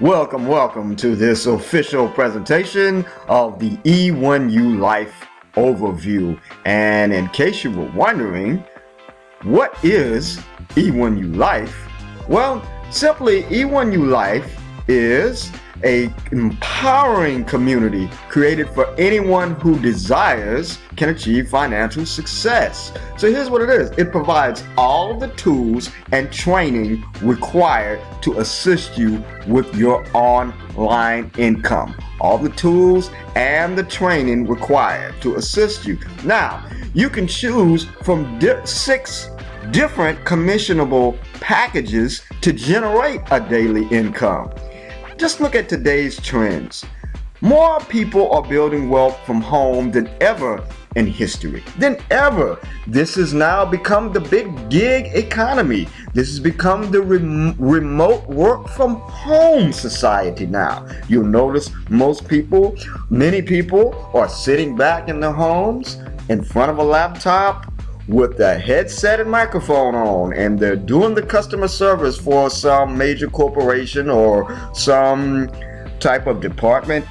Welcome, welcome to this official presentation of the E1U Life Overview. And in case you were wondering, what is E1U Life? Well, simply E1U Life is a empowering community created for anyone who desires can achieve financial success. So here's what it is. It provides all the tools and training required to assist you with your online income. All the tools and the training required to assist you. Now, you can choose from six different commissionable packages to generate a daily income. Just look at today's trends. More people are building wealth from home than ever in history. Than ever. This has now become the big gig economy. This has become the rem remote work from home society now. You'll notice most people, many people are sitting back in their homes in front of a laptop with the headset and microphone on and they're doing the customer service for some major corporation or some type of department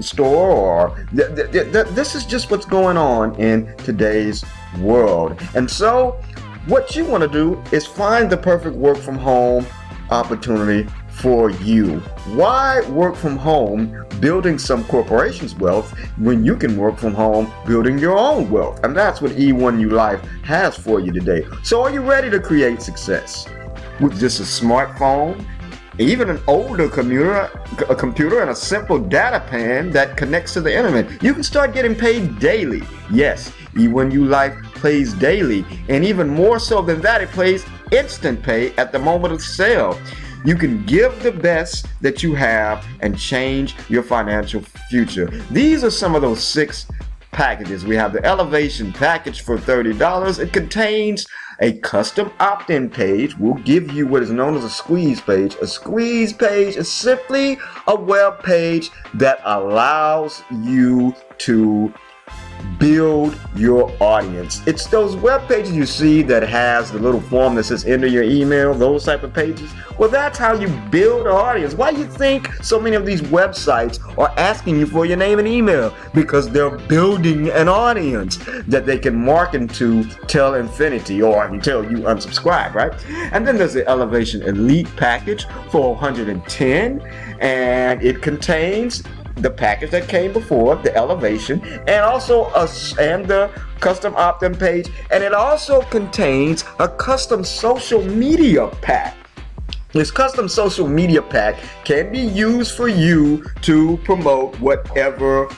store or th th th this is just what's going on in today's world. And so what you want to do is find the perfect work from home opportunity for you. Why work from home building some corporation's wealth when you can work from home building your own wealth? And that's what E1U Life has for you today. So are you ready to create success? With just a smartphone, even an older computer, a computer and a simple data pan that connects to the internet, you can start getting paid daily. Yes, E1U Life plays daily, and even more so than that, it plays instant pay at the moment of sale. You can give the best that you have and change your financial future. These are some of those six packages. We have the Elevation package for $30. It contains a custom opt-in page. We'll give you what is known as a squeeze page. A squeeze page is simply a web page that allows you to build your audience. It's those web pages you see that has the little form that says enter your email, those type of pages. Well, that's how you build an audience. Why do you think so many of these websites are asking you for your name and email? Because they're building an audience that they can market to till infinity or until you unsubscribe, right? And then there's the Elevation Elite package for 110 and it contains the package that came before, the elevation, and also a, and the custom opt-in page, and it also contains a custom social media pack. This custom social media pack can be used for you to promote whatever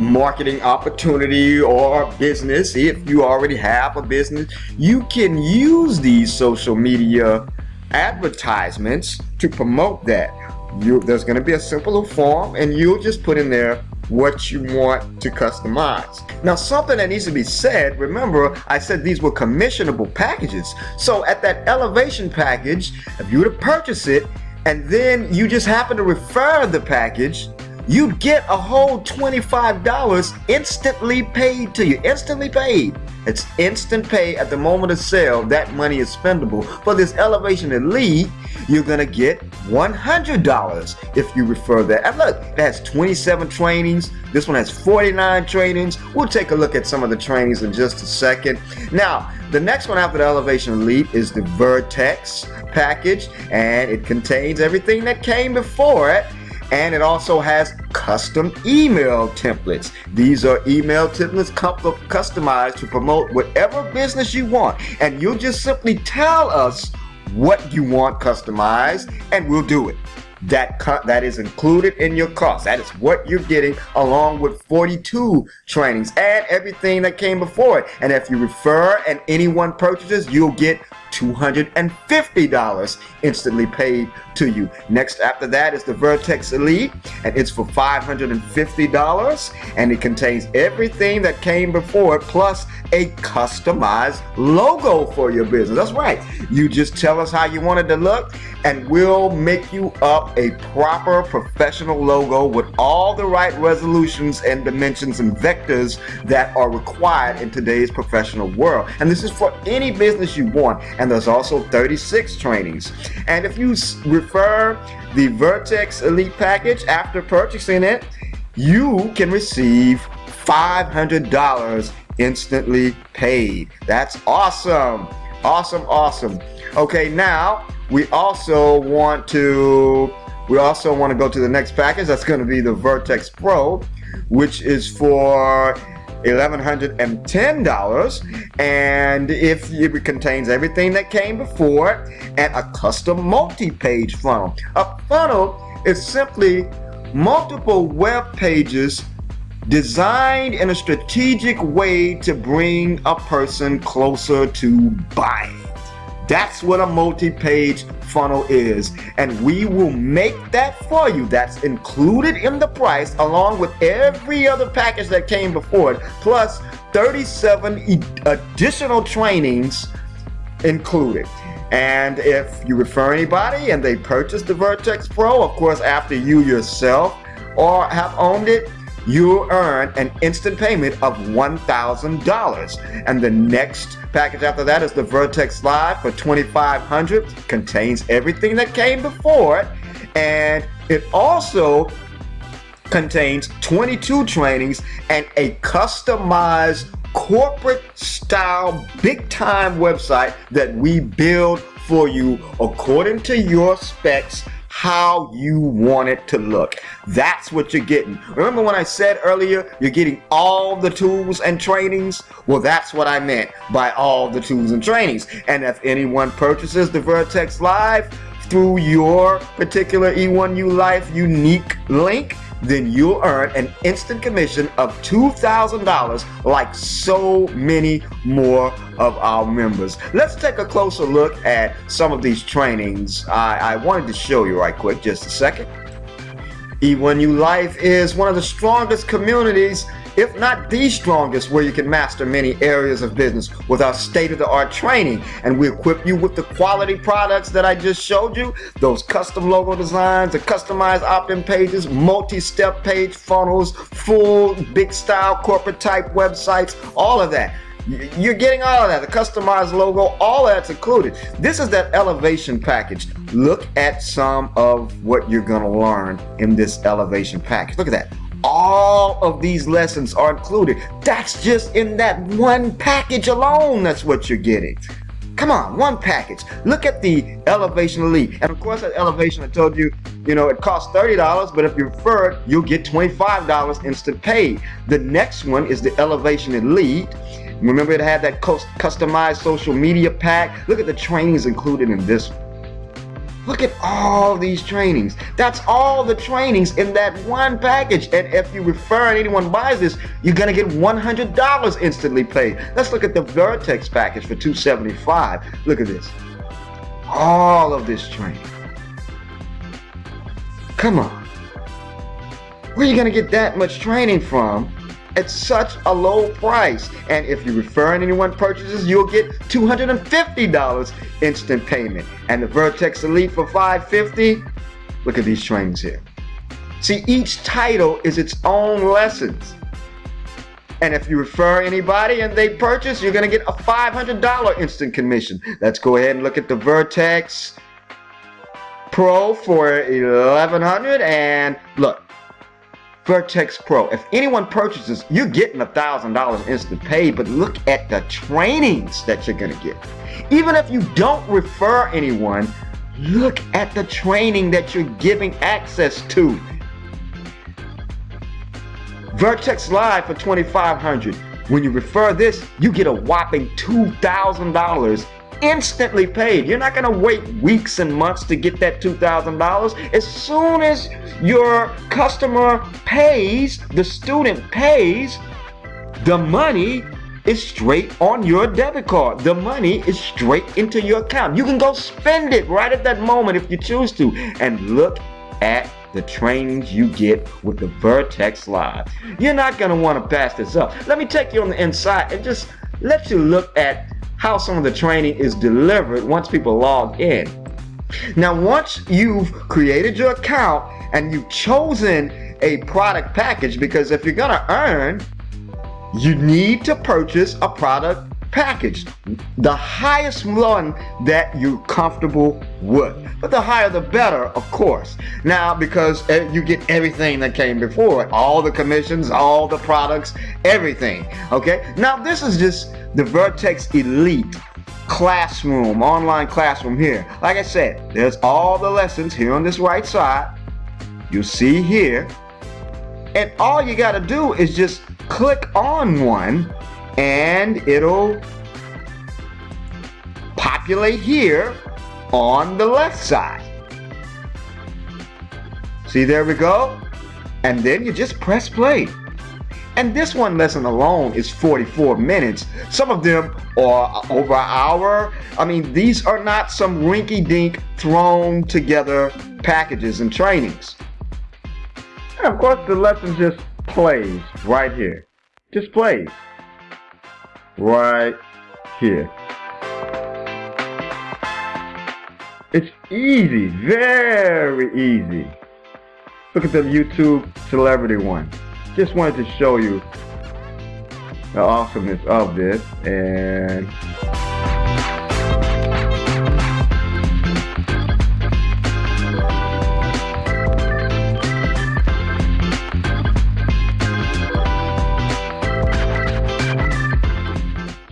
marketing opportunity or business. If you already have a business, you can use these social media advertisements to promote that you there's going to be a simple form and you'll just put in there what you want to customize. Now something that needs to be said, remember I said these were commissionable packages. So at that elevation package, if you were to purchase it and then you just happen to refer the package, you'd get a whole $25 instantly paid to you. Instantly paid. It's instant pay at the moment of sale. That money is spendable. For this Elevation Elite, you're going to get $100 if you refer that. And look, it has 27 trainings. This one has 49 trainings. We'll take a look at some of the trainings in just a second. Now, the next one after the Elevation Elite is the Vertex package, and it contains everything that came before it and it also has custom email templates. These are email templates customized to promote whatever business you want and you'll just simply tell us what you want customized and we'll do it. That that is included in your cost. That is what you're getting along with 42 trainings and everything that came before it. And if you refer and anyone purchases, you'll get $250 instantly paid to you. Next after that is the Vertex Elite and it's for $550 and it contains everything that came before it plus a customized logo for your business. That's right. You just tell us how you want it to look and we'll make you up a proper professional logo with all the right resolutions and dimensions and vectors that are required in today's professional world. And this is for any business you want and there's also 36 trainings. And if you refer the Vertex Elite package after purchasing it, you can receive $500 instantly paid. That's awesome. Awesome, awesome. Okay, now we also want to we also want to go to the next package. That's going to be the Vertex Pro, which is for $1,110 and if it contains everything that came before and a custom multi-page funnel. A funnel is simply multiple web pages designed in a strategic way to bring a person closer to buying. That's what a multi-page funnel is. And we will make that for you. That's included in the price along with every other package that came before it, plus 37 additional trainings included. And if you refer anybody and they purchase the Vertex Pro, of course, after you yourself or have owned it, you earn an instant payment of $1,000. And the next package after that is the Vertex Live for 2500 Contains everything that came before it. And it also contains 22 trainings and a customized corporate style big time website that we build for you according to your specs how you want it to look. That's what you're getting. Remember when I said earlier, you're getting all the tools and trainings? Well, that's what I meant by all the tools and trainings. And if anyone purchases the Vertex Live through your particular E1U Life unique link, then you'll earn an instant commission of $2,000 like so many more of our members. Let's take a closer look at some of these trainings I, I wanted to show you right quick, just a second. E1U Life is one of the strongest communities if not the strongest, where you can master many areas of business with our state-of-the-art training. And we equip you with the quality products that I just showed you, those custom logo designs, the customized opt-in pages, multi-step page funnels, full big style corporate type websites, all of that. You're getting all of that, the customized logo, all that's included. This is that elevation package. Look at some of what you're gonna learn in this elevation package. Look at that all of these lessons are included. That's just in that one package alone. That's what you're getting. Come on, one package. Look at the Elevation Elite. And of course, that Elevation, I told you, you know, it costs $30, but if you refer it, you'll get $25 instant pay. The next one is the Elevation Elite. Remember it had that customized social media pack? Look at the trainings included in this one. Look at all these trainings. That's all the trainings in that one package. And if you refer and anyone buys this, you're gonna get $100 instantly paid. Let's look at the Vertex package for 275. Look at this. All of this training. Come on. Where are you gonna get that much training from at such a low price. And if you refer anyone purchases, you'll get $250 instant payment. And the Vertex Elite for 550, look at these trains here. See, each title is its own lessons. And if you refer anybody and they purchase, you're gonna get a $500 instant commission. Let's go ahead and look at the Vertex Pro for 1100 and look, Vertex Pro. If anyone purchases, you're getting a $1,000 instant pay, but look at the trainings that you're gonna get. Even if you don't refer anyone, look at the training that you're giving access to. Vertex Live for 2500 When you refer this, you get a whopping $2,000 instantly paid. You're not going to wait weeks and months to get that $2,000. As soon as your customer pays, the student pays, the money is straight on your debit card. The money is straight into your account. You can go spend it right at that moment if you choose to. And look at the trainings you get with the Vertex Live. You're not going to want to pass this up. Let me take you on the inside and just let you look at how some of the training is delivered once people log in. Now, once you've created your account and you've chosen a product package, because if you're gonna earn, you need to purchase a product package. The highest one that you're comfortable with. But the higher the better, of course. Now, because you get everything that came before it. All the commissions, all the products, everything. Okay? Now, this is just the Vertex Elite classroom, online classroom here. Like I said, there's all the lessons here on this right side. You see here. And all you got to do is just click on one and it'll populate here on the left side. See, there we go. And then you just press play. And this one lesson alone is 44 minutes. Some of them are over an hour. I mean, these are not some rinky-dink thrown together packages and trainings. And of course, the lesson just plays right here. Just plays right here. It's easy, very easy. Look at the YouTube celebrity one. Just wanted to show you the awesomeness of this and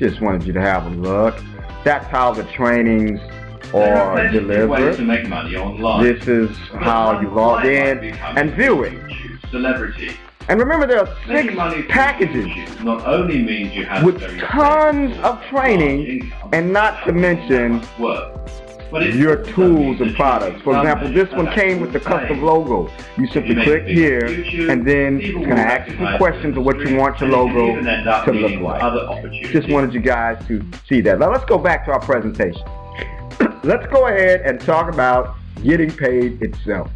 just wanted you to have a look. That's how the trainings or deliver. To make money online. This is how you log in and view it. Celebrity. And remember there are six packages not only means you have with tons of training and not to mention your tools and products. For example, this one came with the custom logo. You simply click here and then it's going to ask you some questions of what you want your logo to look like. Just wanted you guys to see that. Now let's go back to our presentation let's go ahead and talk about getting paid itself.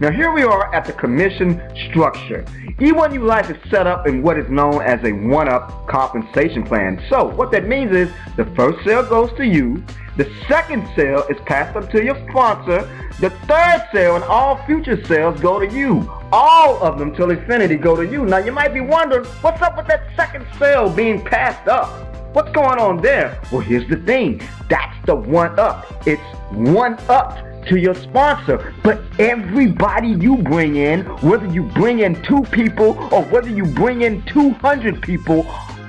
Now here we are at the commission structure. E1U Life is set up in what is known as a one-up compensation plan. So what that means is the first sale goes to you, the second sale is passed up to your sponsor, the third sale and all future sales go to you. All of them till infinity go to you. Now you might be wondering, what's up with that second sale being passed up? What's going on there? Well, here's the thing. That's the one up. It's one up to your sponsor. But everybody you bring in, whether you bring in two people or whether you bring in 200 people,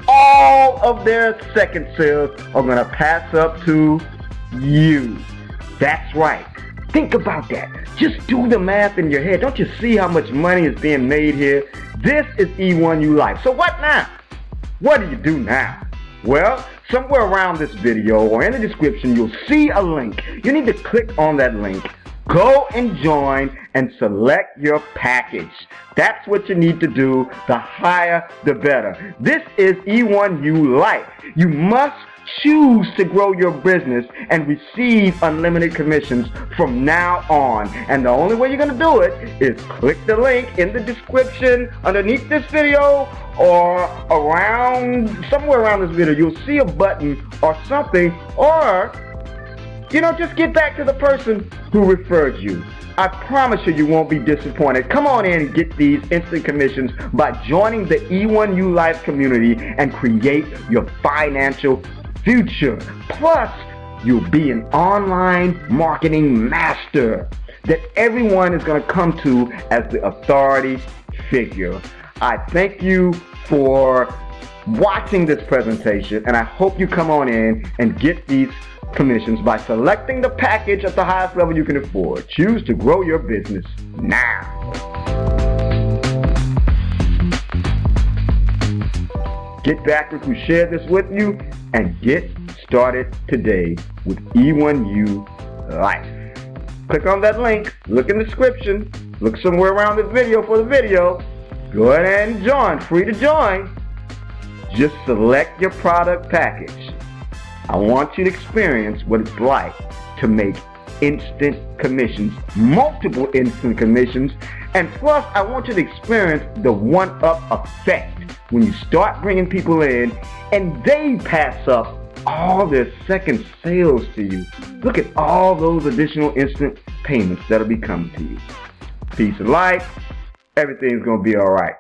all of their second sales are going to pass up to you. That's right. Think about that. Just do the math in your head. Don't you see how much money is being made here? This is E1U Life. So what now? What do you do now? Well, somewhere around this video or in the description, you'll see a link. You need to click on that link. Go and join and select your package. That's what you need to do. The higher, the better. This is E1U Life. You must choose to grow your business and receive unlimited commissions from now on. And the only way you're going to do it is click the link in the description underneath this video or around, somewhere around this video. You'll see a button or something or, you know, just get back to the person who referred you. I promise you, you won't be disappointed. Come on in and get these instant commissions by joining the E1U Life community and create your financial future. Plus, you'll be an online marketing master that everyone is going to come to as the authority figure. I thank you for watching this presentation and I hope you come on in and get these commissions by selecting the package at the highest level you can afford. Choose to grow your business now. Get back with who shared this with you and get started today with E1U Life. Click on that link, look in the description, look somewhere around this video for the video. Go ahead and join, free to join. Just select your product package. I want you to experience what it's like to make instant commissions, multiple instant commissions, and plus I want you to experience the one-up effect when you start bringing people in and they pass up all their second sales to you. Look at all those additional instant payments that'll be coming to you. Peace and light. Everything's going to be all right.